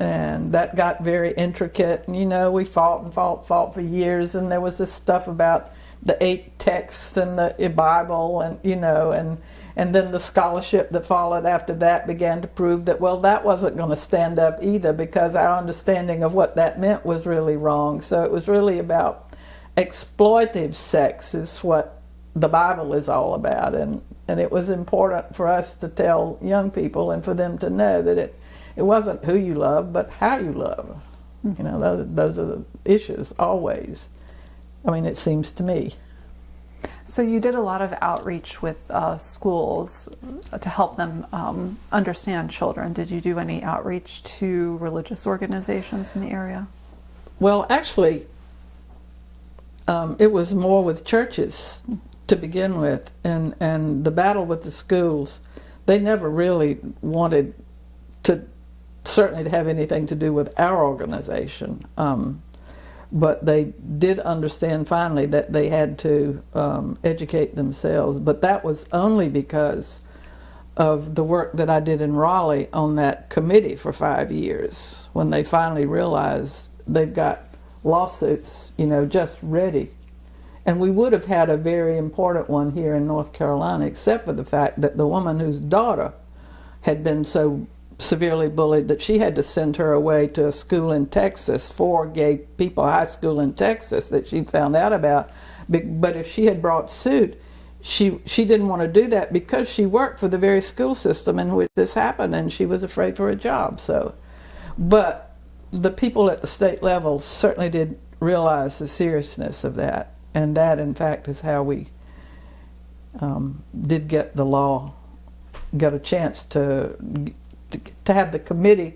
and that got very intricate. And, you know, we fought and fought, fought for years, and there was this stuff about the eight texts and the Bible, and you know, and and then the scholarship that followed after that began to prove that well, that wasn't going to stand up either because our understanding of what that meant was really wrong. So it was really about exploitative sex is what the Bible is all about, and and it was important for us to tell young people and for them to know that it it wasn't who you love, but how you love. You know, those, those are the issues always. I mean, it seems to me. So you did a lot of outreach with uh, schools to help them um, understand children. Did you do any outreach to religious organizations in the area? Well, actually, um, it was more with churches to begin with, and and the battle with the schools. They never really wanted to, certainly to have anything to do with our organization. Um, but they did understand finally that they had to um, educate themselves. But that was only because of the work that I did in Raleigh on that committee for five years. When they finally realized they've got lawsuits, you know, just ready. And we would have had a very important one here in North Carolina, except for the fact that the woman whose daughter had been so severely bullied that she had to send her away to a school in Texas, for gay people high school in Texas that she found out about. But if she had brought suit, she she didn't want to do that because she worked for the very school system in which this happened, and she was afraid for her job. So, but the people at the state level certainly did realize the seriousness of that, and that, in fact, is how we um, did get the law, got a chance to to, have the committee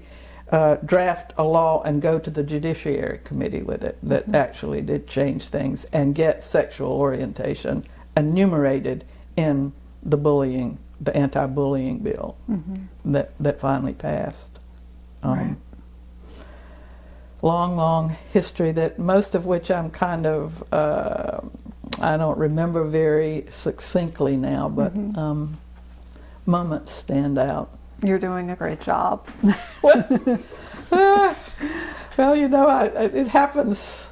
uh, draft a law and go to the Judiciary Committee with it that mm -hmm. actually did change things and get sexual orientation enumerated in the bullying, the anti-bullying bill mm -hmm. that, that finally passed. Um, right. Long, long history that most of which I'm kind of, uh, I don't remember very succinctly now, but mm -hmm. um, moments stand out. You're doing a great job. uh, well, you know, I, it happens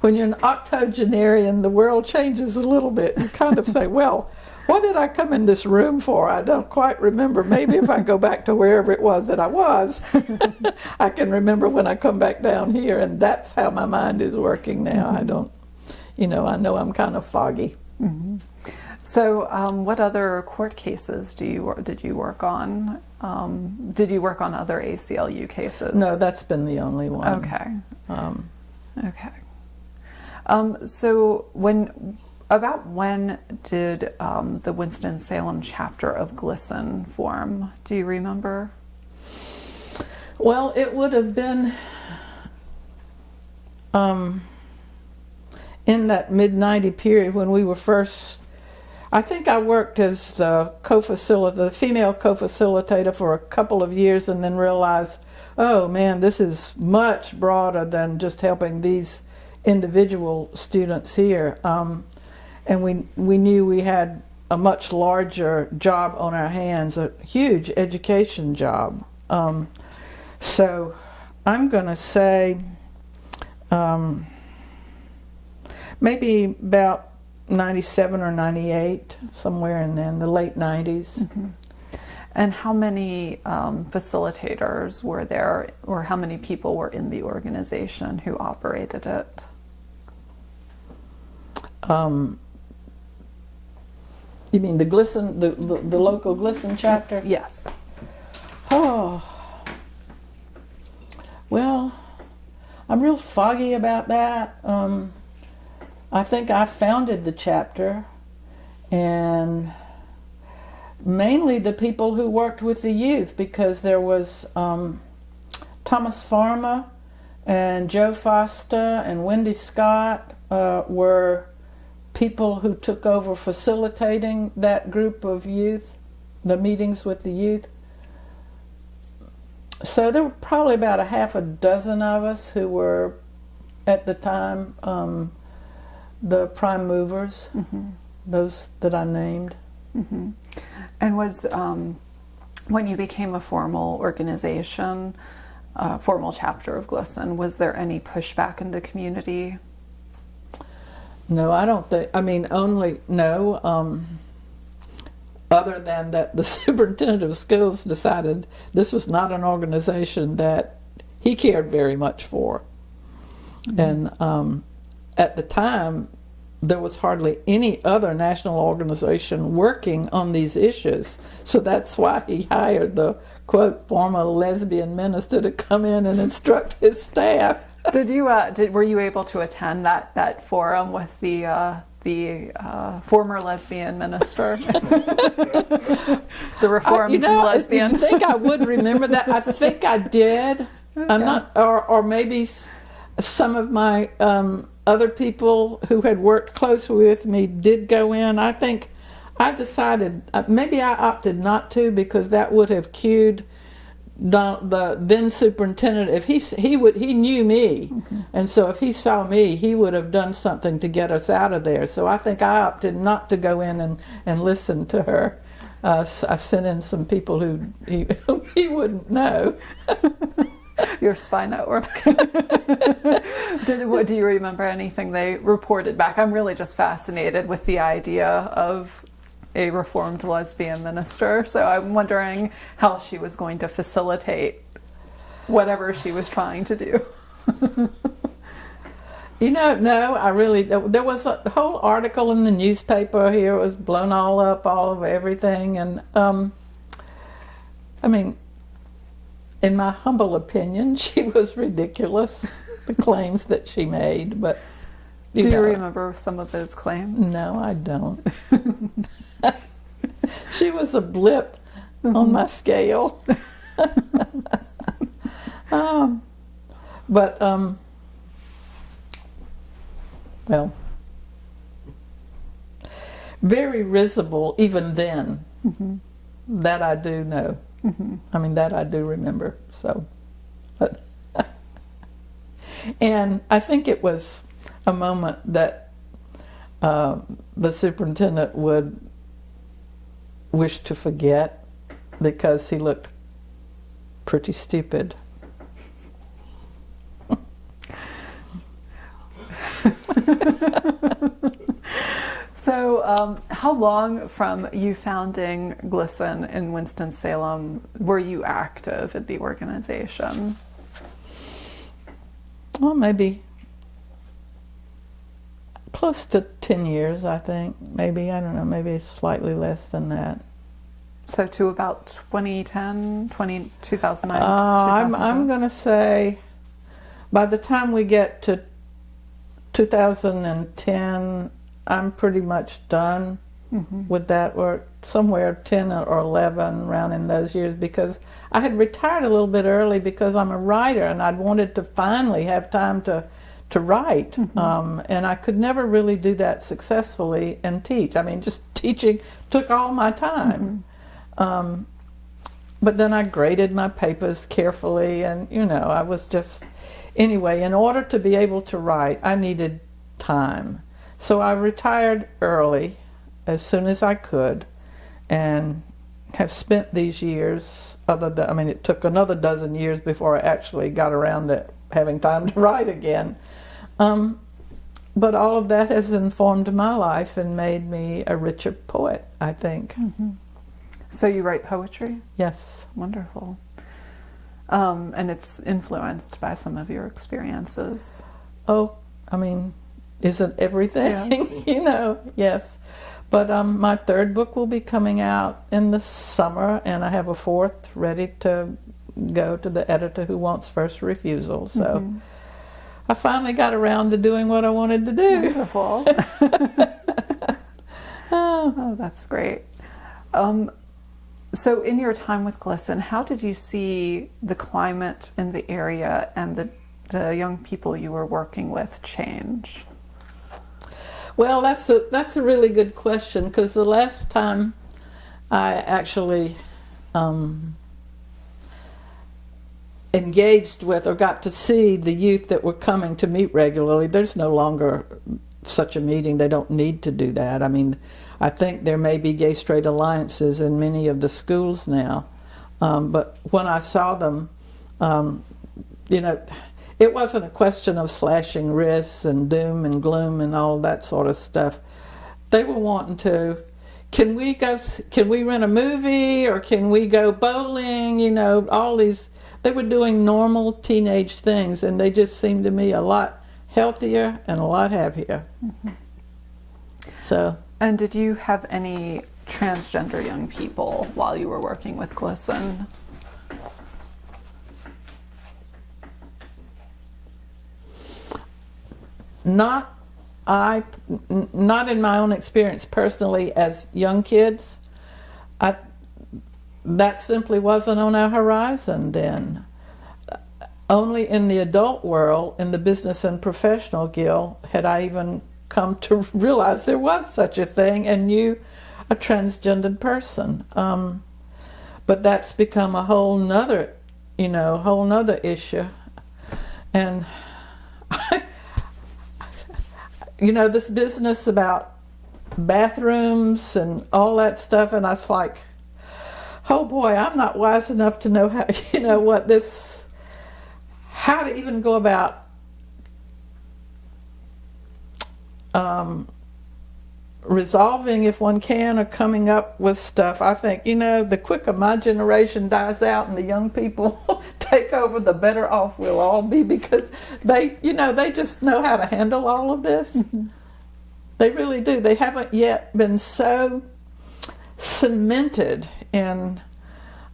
when you're an octogenarian, the world changes a little bit. You kind of say, well, what did I come in this room for? I don't quite remember. Maybe if I go back to wherever it was that I was, I can remember when I come back down here, and that's how my mind is working now. Mm -hmm. I don't, you know, I know I'm kind of foggy. Mm -hmm. So, um, what other court cases do you did you work on? Um, did you work on other ACLU cases? No, that's been the only one. Okay. Um, okay. Um, so, when about when did um, the Winston Salem chapter of GLSEN form? Do you remember? Well, it would have been um, in that mid 90 period when we were first I think I worked as the co-facilitator, the female co-facilitator for a couple of years and then realized, oh man, this is much broader than just helping these individual students here. Um, and we, we knew we had a much larger job on our hands, a huge education job. Um, so I'm going to say um, maybe about 97 or 98, somewhere in then, the late 90s. Mm -hmm. And how many um, facilitators were there, or how many people were in the organization who operated it? Um, you mean the GLSEN, the, the, the local GLSEN chapter? Yes. Oh, well, I'm real foggy about that. Um, I think I founded the chapter and mainly the people who worked with the youth because there was um, Thomas Pharma and Joe Foster and Wendy Scott uh, were people who took over facilitating that group of youth, the meetings with the youth. So there were probably about a half a dozen of us who were, at the time, um, the prime movers, those that I named. And was um, when you became a formal organization, a formal chapter of GLSEN, was there any pushback in the community? No, I don't think. I mean, only no. Um, other than that, the superintendent of schools decided this was not an organization that he cared very much for, and um, at the time, there was hardly any other national organization working on these issues. So that's why he hired the quote former lesbian minister to come in and instruct his staff. Did you uh, did were you able to attend that that forum with the uh, the uh, former lesbian minister, the reformed you know, lesbian? You think I would remember that? I think I did. I'm not, or or maybe some of my um, other people who had worked close with me did go in. I think I decided uh, maybe I opted not to because that would have cued Don, the then superintendent. If he he would he knew me, and so if he saw me, he would have done something to get us out of there. So I think I opted not to go in and and listen to her. Uh, I sent in some people who he, who he wouldn't know. Your spy network. Did, what, do you remember anything they reported back? I'm really just fascinated with the idea of a reformed lesbian minister. So I'm wondering how she was going to facilitate whatever she was trying to do. You know, no, I really there was a whole article in the newspaper here. It was blown all up, all of everything, and um, I mean, in my humble opinion, she was ridiculous. the claims that she made, but Do you know, remember some of those claims? No, I don't. she was a blip on my scale. um, but um, well, very risible even then. That I do know. I mean, that I do remember. So, and I think it was a moment that uh, the superintendent would wish to forget because he looked pretty stupid. So, um, how long from you founding GLSEN in Winston-Salem were you active at the organization? Well, maybe close to 10 years, I think. Maybe, I don't know, maybe slightly less than that. So to about 2010, 20, 2009, Uh, I'm, 2010? I'm going to say by the time we get to 2010, I'm pretty much done with that, or somewhere 10 or 11 around in those years, because I had retired a little bit early because I'm a writer and I'd wanted to finally have time to to write, um, and I could never really do that successfully and teach. I mean, just teaching took all my time. Um, but then I graded my papers carefully, and you know, I was just anyway. In order to be able to write, I needed time, so I retired early, as soon as I could, and have spent these years. Other, than, I mean, it took another dozen years before I actually got around to having time to write again. Um, but all of that has informed my life and made me a richer poet. I think. So you write poetry? Yes. Wonderful. Um, and it's influenced by some of your experiences. Oh, I mean, isn't everything? Yes. you know, yes. But um, my third book will be coming out in the summer, and I have a fourth ready to go to the editor who wants first refusal. So I finally got around to doing what I wanted to do. Wonderful. oh, that's great. Um, so, in your time with GLSEN, how did you see the climate in the area and the, the young people you were working with change? Well, that's a that's a really good question because the last time I actually um, engaged with or got to see the youth that were coming to meet regularly, there's no longer such a meeting. They don't need to do that. I mean, I think there may be gay straight alliances in many of the schools now, um, but when I saw them, um, you know, it wasn't a question of slashing wrists and doom and gloom and all that sort of stuff. They were wanting to, can we go, can we rent a movie or can we go bowling? You know, all these, they were doing normal teenage things and they just seemed to me a lot healthier and a lot happier. Mm-hmm. So. And did you have any transgender young people while you were working with GLSEN? Not I, not in my own experience personally as young kids. I, that simply wasn't on our horizon then. Only in the adult world, in the business and professional guild, had I even come to realize there was such a thing and knew a transgendered person. Um, but that's become a whole nother, you know, whole nother issue. And I, you know, this business about bathrooms and all that stuff, and I was like, oh boy, I'm not wise enough to know how, you know, what this, how to even go about um, resolving if one can or coming up with stuff. I think, you know, the quicker my generation dies out and the young people take over, the better off we'll all be because they, you know, they just know how to handle all of this. Mm-hmm. They really do. They haven't yet been so cemented in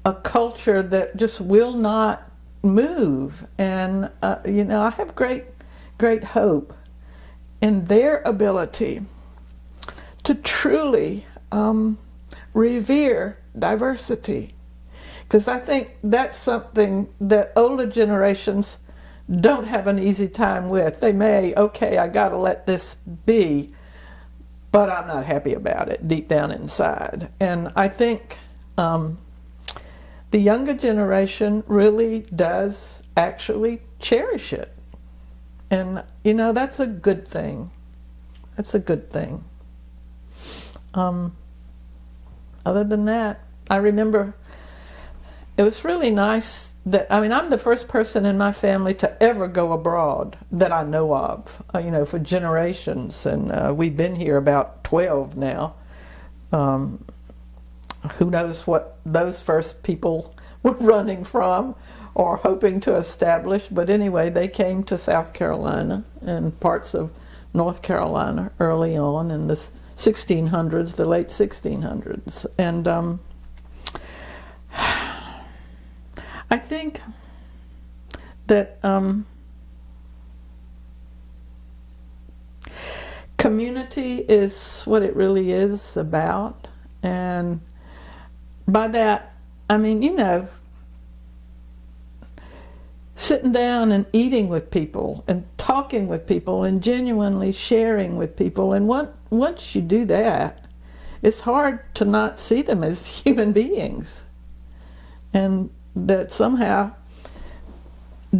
a culture that just will not move. And, uh, you know, I have great, great hope in their ability to truly um, revere diversity because I think that's something that older generations don't have an easy time with. They may, okay, I got to let this be, but I'm not happy about it deep down inside. And I think um, the younger generation really does actually cherish it. And, you know, that's a good thing. That's a good thing. Um, other than that, I remember it was really nice that I mean I'm the first person in my family to ever go abroad that I know of. Uh, you know, for generations, and uh, we've been here about twelve now. Um, who knows what those first people were running from or hoping to establish? But anyway, they came to South Carolina and parts of North Carolina early on in the 1600s, the late 1600s, and. Um, I think that um, community is what it really is about. And by that, I mean, you know, sitting down and eating with people and talking with people and genuinely sharing with people. And once, once you do that, it's hard to not see them as human beings. And that somehow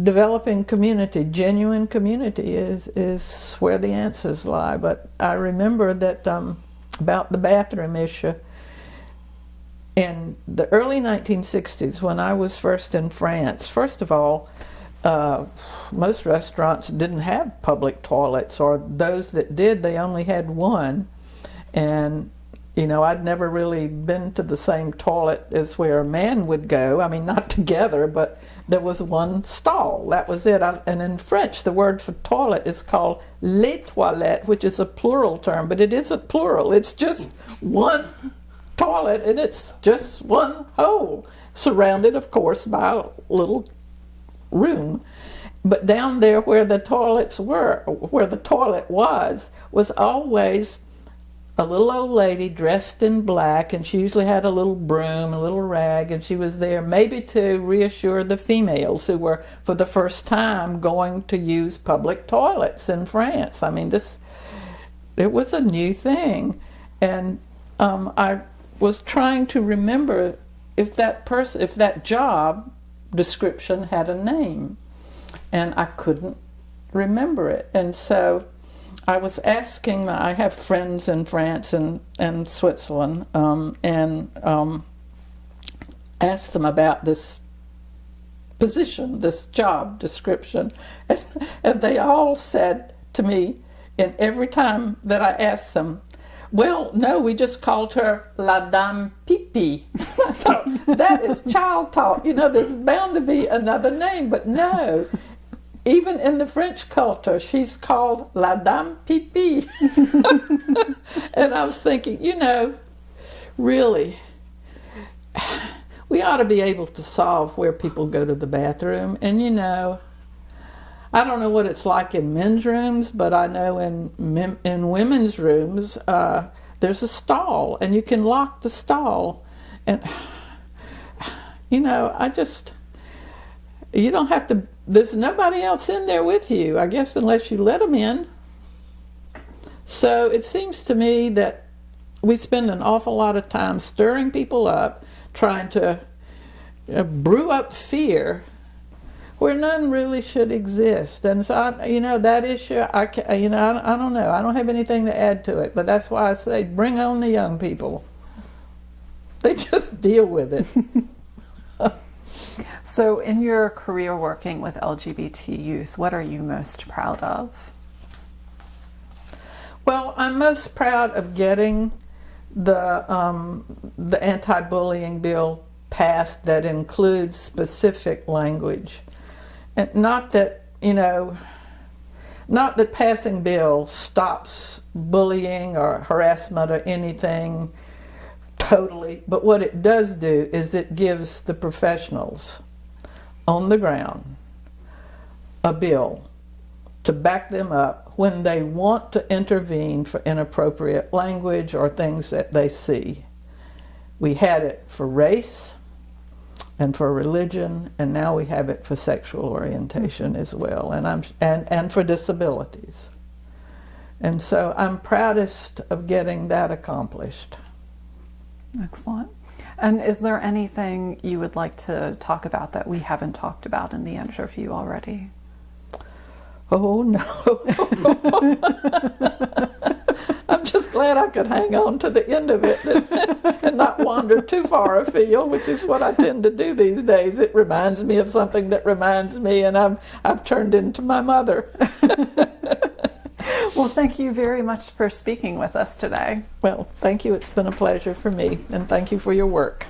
developing community, genuine community, is is where the answers lie. But I remember that um, about the bathroom issue in the early 1960s when I was first in France. First of all, uh, most restaurants didn't have public toilets, or those that did, they only had one, and you know, I'd never really been to the same toilet as where a man would go. I mean, not together, but there was one stall. That was it. I, and in French, the word for toilet is called les toilettes, which is a plural term, but it isn't plural. It's just one toilet, and it's just one hole, surrounded, of course, by a little room. But down there where the toilets were, where the toilet was, was always a little old lady dressed in black, and she usually had a little broom, a little rag, and she was there maybe to reassure the females who were, for the first time, going to use public toilets in France. I mean, this it was a new thing, and um, I was trying to remember if that person, if that job description had a name, and I couldn't remember it, and so I was asking. I have friends in France and and Switzerland, um, and um, asked them about this position, this job description, and, and they all said to me, and every time that I asked them, well, no, we just called her La Dame Pipi. That is child talk. You know, there's bound to be another name, but no. Even in the French culture, she's called La Dame Pipi. and I was thinking, you know, really, we ought to be able to solve where people go to the bathroom. And you know, I don't know what it's like in men's rooms, but I know in in women's rooms uh, there's a stall, and you can lock the stall. And you know, I just you don't have to. There's nobody else in there with you, I guess, unless you let them in. So it seems to me that we spend an awful lot of time stirring people up, trying to uh, brew up fear where none really should exist. And so, I, you know, that issue, I, can, you know, I, I don't know. I don't have anything to add to it, but that's why I say bring on the young people. They just deal with it. So, in your career working with LGBT youth, what are you most proud of? Well, I'm most proud of getting the um, the anti-bullying bill passed that includes specific language, and not that you know, not that passing bill stops bullying or harassment or anything totally, but what it does do is it gives the professionals on the ground a bill to back them up when they want to intervene for inappropriate language or things that they see. We had it for race and for religion, and now we have it for sexual orientation as well, and, I'm, and, and for disabilities. And so I'm proudest of getting that accomplished. Excellent. And is there anything you would like to talk about that we haven't talked about in the interview already? Oh no. Glad I could hang on to the end of it and not wander too far afield, which is what I tend to do these days. It reminds me of something that reminds me, and I'm, I've turned into my mother. well, thank you very much for speaking with us today. Well, thank you. It's been a pleasure for me, and thank you for your work.